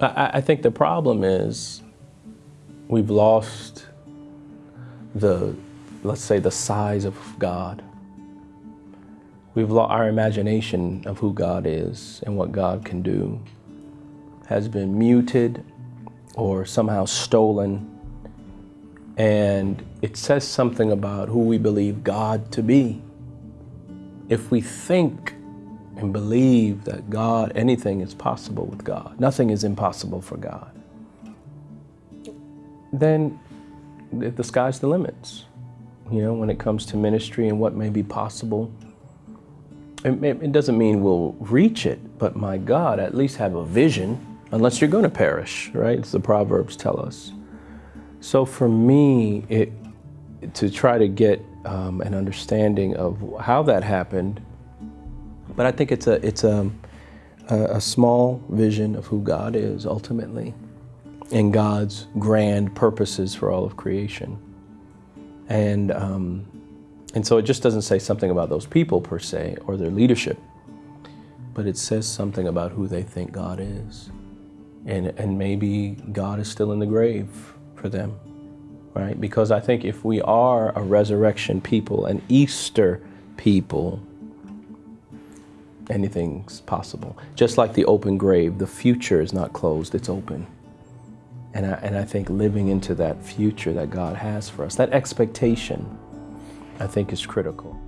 I, I think the problem is we've lost the, let's say, the size of God. We've lost our imagination of who God is and what God can do has been muted or somehow stolen. And it says something about who we believe God to be. If we think and believe that God, anything is possible with God, nothing is impossible for God, then the sky's the limits. You know, when it comes to ministry and what may be possible. It, it doesn't mean we'll reach it, but my God, at least have a vision, unless you're going to perish, right? The Proverbs tell us. So for me, it, to try to get um, an understanding of how that happened, but I think it's a it's a, a, a small vision of who God is ultimately, and God's grand purposes for all of creation, and um, and so it just doesn't say something about those people per se or their leadership, but it says something about who they think God is, and and maybe God is still in the grave for them, right? Because I think if we are a resurrection people, an Easter people, anything's possible. Just like the open grave, the future is not closed, it's open. And I, and I think living into that future that God has for us, that expectation, I think is critical.